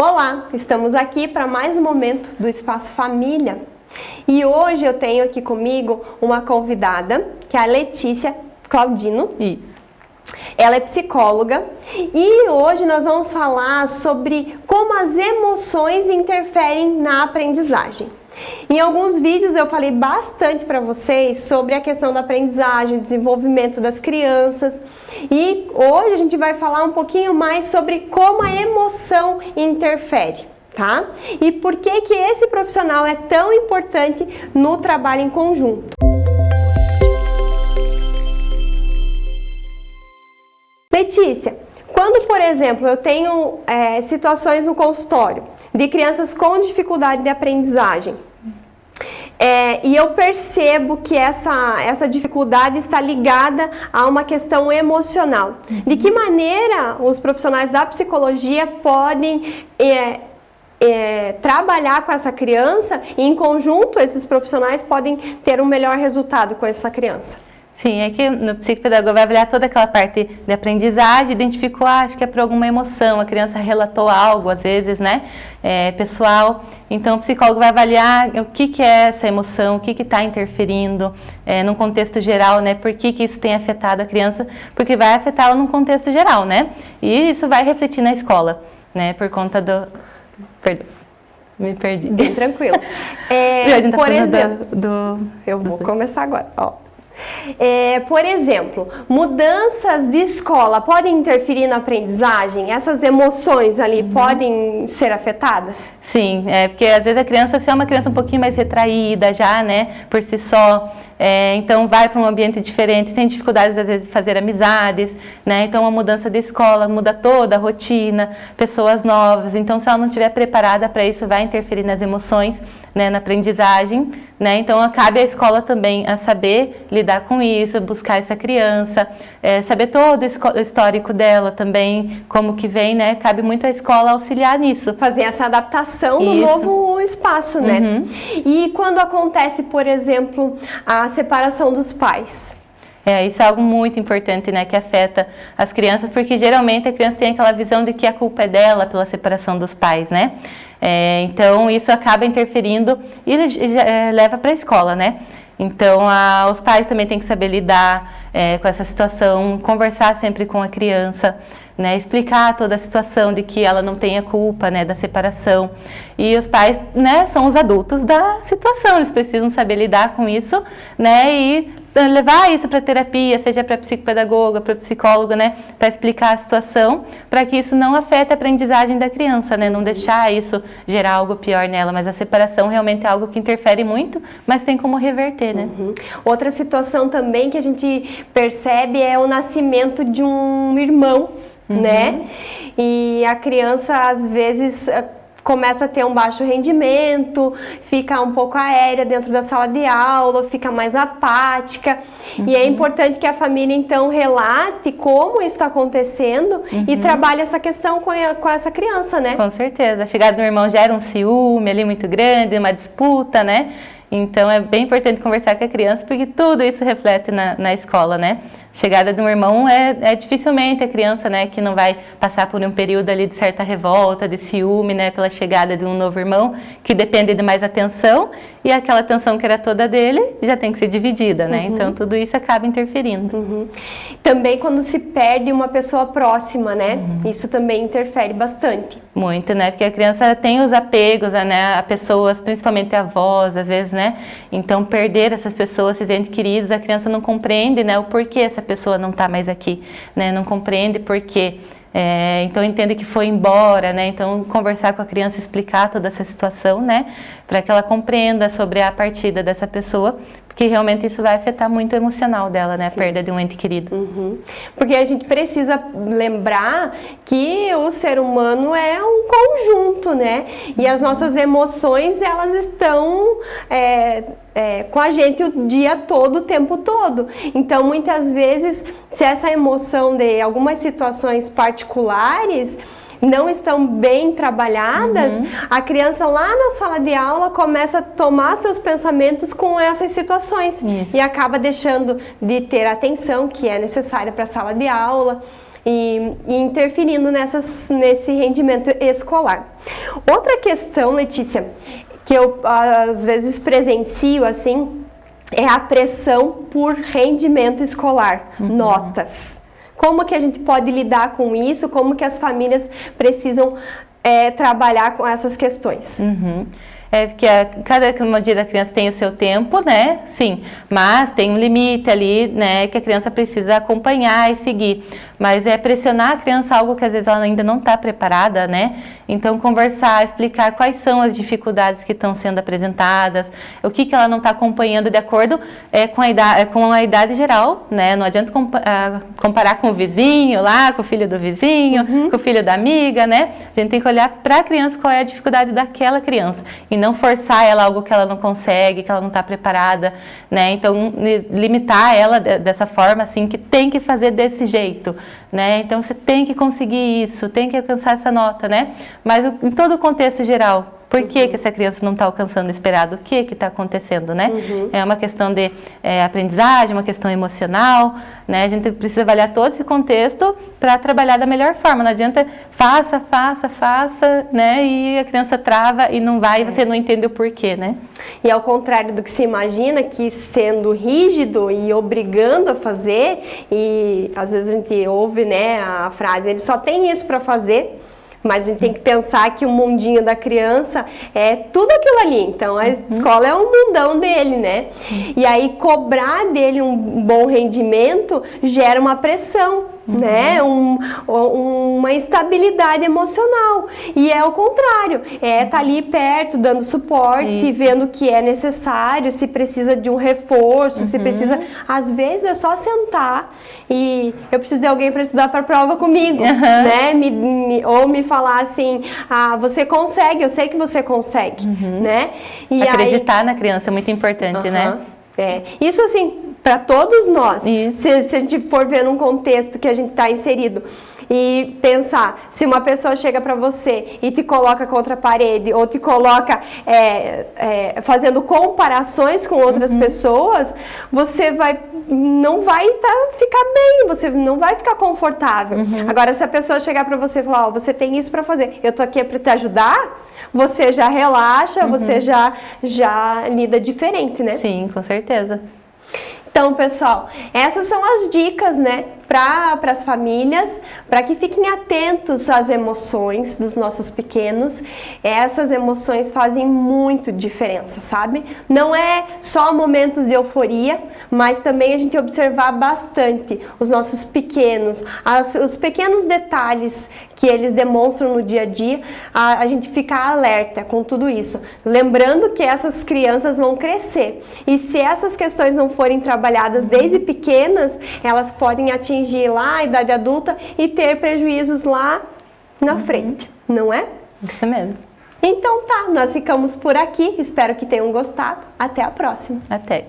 Olá, estamos aqui para mais um momento do Espaço Família. E hoje eu tenho aqui comigo uma convidada, que é a Letícia Claudino. Isso. Ela é psicóloga e hoje nós vamos falar sobre como as emoções interferem na aprendizagem. Em alguns vídeos eu falei bastante para vocês sobre a questão da aprendizagem, desenvolvimento das crianças e hoje a gente vai falar um pouquinho mais sobre como a emoção interfere. Tá? E por que que esse profissional é tão importante no trabalho em conjunto? Letícia, quando, por exemplo, eu tenho é, situações no consultório de crianças com dificuldade de aprendizagem, é, e eu percebo que essa, essa dificuldade está ligada a uma questão emocional. De que maneira os profissionais da psicologia podem é, é, trabalhar com essa criança e em conjunto esses profissionais podem ter um melhor resultado com essa criança? Sim, é que no psicopedagogo vai avaliar toda aquela parte de aprendizagem, identificou, ah, acho que é por alguma emoção, a criança relatou algo, às vezes, né, é, pessoal. Então, o psicólogo vai avaliar o que, que é essa emoção, o que está interferindo, é, num contexto geral, né, por que, que isso tem afetado a criança, porque vai afetá-la num contexto geral, né, e isso vai refletir na escola, né, por conta do... Perdão. Me perdi. Bem tranquilo. É, tá por exemplo, do, do, eu vou começar agora. Ó. É, por exemplo, mudanças de escola podem interferir na aprendizagem? Essas emoções ali uhum. podem ser afetadas? Sim, é porque às vezes a criança, se é uma criança um pouquinho mais retraída já, né, por si só, é, então vai para um ambiente diferente, tem dificuldades às vezes de fazer amizades, né, então uma mudança de escola muda toda a rotina, pessoas novas, então se ela não estiver preparada para isso, vai interferir nas emoções, né, na aprendizagem, né? Então cabe à escola também a saber lidar com isso, buscar essa criança, é, saber todo o histórico dela também, como que vem, né? Cabe muito à escola auxiliar nisso. Fazer essa adaptação isso. no novo espaço, né? Uhum. E quando acontece, por exemplo, a separação dos pais? É, isso é algo muito importante, né, que afeta as crianças, porque geralmente a criança tem aquela visão de que a culpa é dela pela separação dos pais, né? É, então, isso acaba interferindo e é, leva para a escola, né? Então, a, os pais também têm que saber lidar é, com essa situação, conversar sempre com a criança, né, explicar toda a situação de que ela não tenha culpa né, da separação. E os pais né, são os adultos da situação, eles precisam saber lidar com isso né, e levar isso para terapia, seja para psicopedagoga, para psicólogo, né, para explicar a situação, para que isso não afete a aprendizagem da criança, né, não deixar isso gerar algo pior nela, mas a separação realmente é algo que interfere muito, mas tem como reverter, né. Uhum. Outra situação também que a gente percebe é o nascimento de um irmão, uhum. né, e a criança às vezes começa a ter um baixo rendimento, fica um pouco aérea dentro da sala de aula, fica mais apática. Uhum. E é uhum. importante que a família, então, relate como isso está acontecendo uhum. e trabalhe essa questão com, a, com essa criança, né? Com certeza. A chegada do irmão gera um ciúme ali muito grande, uma disputa, né? Então é bem importante conversar com a criança, porque tudo isso reflete na, na escola, né? Chegada de um irmão é, é, dificilmente a criança, né, que não vai passar por um período ali de certa revolta, de ciúme, né, pela chegada de um novo irmão, que depende de mais atenção, e aquela atenção que era toda dele já tem que ser dividida, né, uhum. então tudo isso acaba interferindo. Uhum. Também quando se perde uma pessoa próxima, né, uhum. isso também interfere bastante. Muito, né, porque a criança tem os apegos, né, a pessoas, principalmente avós, às vezes, né, então perder essas pessoas, esses entes queridos, a criança não compreende, né, o porquê essa pessoa não está mais aqui, né? Não compreende por quê. É, então entende que foi embora, né? Então conversar com a criança, explicar toda essa situação, né? Para que ela compreenda sobre a partida dessa pessoa, porque realmente isso vai afetar muito o emocional dela, né? Sim. A perda de um ente querido. Uhum. Porque a gente precisa lembrar que o ser humano é um conjunto, né? E as nossas emoções, elas estão... É, é, com a gente o dia todo, o tempo todo. Então, muitas vezes, se essa emoção de algumas situações particulares não estão bem trabalhadas, uhum. a criança lá na sala de aula começa a tomar seus pensamentos com essas situações Isso. e acaba deixando de ter a atenção que é necessária para a sala de aula e, e interferindo nessas, nesse rendimento escolar. Outra questão, Letícia, que eu às vezes presencio assim, é a pressão por rendimento escolar, uhum. notas. Como que a gente pode lidar com isso? Como que as famílias precisam é, trabalhar com essas questões? Uhum. É porque a, cada dia da criança tem o seu tempo, né? Sim, mas tem um limite ali, né? Que a criança precisa acompanhar e seguir mas é pressionar a criança algo que às vezes ela ainda não está preparada, né? Então conversar, explicar quais são as dificuldades que estão sendo apresentadas, o que, que ela não está acompanhando de acordo é, com, a idade, com a idade geral, né? Não adianta comparar com o vizinho lá, com o filho do vizinho, uhum. com o filho da amiga, né? A gente tem que olhar para a criança qual é a dificuldade daquela criança e não forçar ela algo que ela não consegue, que ela não está preparada, né? Então limitar ela dessa forma assim que tem que fazer desse jeito né? Então você tem que conseguir isso, tem que alcançar essa nota, né? Mas em todo o contexto geral, por que, uhum. que essa criança não está alcançando o esperado? O que está acontecendo, né? Uhum. É uma questão de é, aprendizagem, uma questão emocional, né? A gente precisa avaliar todo esse contexto para trabalhar da melhor forma. Não adianta faça, faça, faça, né? E a criança trava e não vai e você não entende o porquê, né? E ao contrário do que se imagina, que sendo rígido e obrigando a fazer, e às vezes a gente ouve né, a frase, ele só tem isso para fazer, mas a gente tem que pensar que o mundinho da criança é tudo aquilo ali. Então a uhum. escola é um mundão dele, né? E aí cobrar dele um bom rendimento gera uma pressão uhum. né? Um, uma instabilidade emocional. E é o contrário, é estar tá ali perto, dando suporte, Isso. vendo o que é necessário, se precisa de um reforço, uhum. se precisa. Às vezes é só sentar e eu preciso de alguém para estudar para a prova comigo, uhum. né? Me, me, ou me falar assim, ah, você consegue, eu sei que você consegue, uhum. né? E Acreditar aí... na criança é muito importante, né? É. Isso assim, para todos nós. Se, se, a gente for ver num contexto que a gente está inserido e pensar, se uma pessoa chega para você e te coloca contra a parede ou te coloca é, é, fazendo comparações com outras uhum. pessoas, você vai não vai tá, ficar bem, você não vai ficar confortável. Uhum. Agora, se a pessoa chegar para você e falar, oh, você tem isso para fazer, eu tô aqui para te ajudar, você já relaxa, uhum. você já já lida diferente, né? Sim, com certeza. Então, pessoal, essas são as dicas, né, para as famílias, para que fiquem atentos às emoções dos nossos pequenos. Essas emoções fazem muito diferença, sabe? Não é só momentos de euforia, mas também a gente observar bastante os nossos pequenos, as, os pequenos detalhes que eles demonstram no dia a dia, a, a gente ficar alerta com tudo isso. Lembrando que essas crianças vão crescer e se essas questões não forem trabalhadas desde pequenas, elas podem atingir lá a idade adulta e ter prejuízos lá na uhum. frente, não é? Isso mesmo. Então tá, nós ficamos por aqui. Espero que tenham gostado. Até a próxima. Até.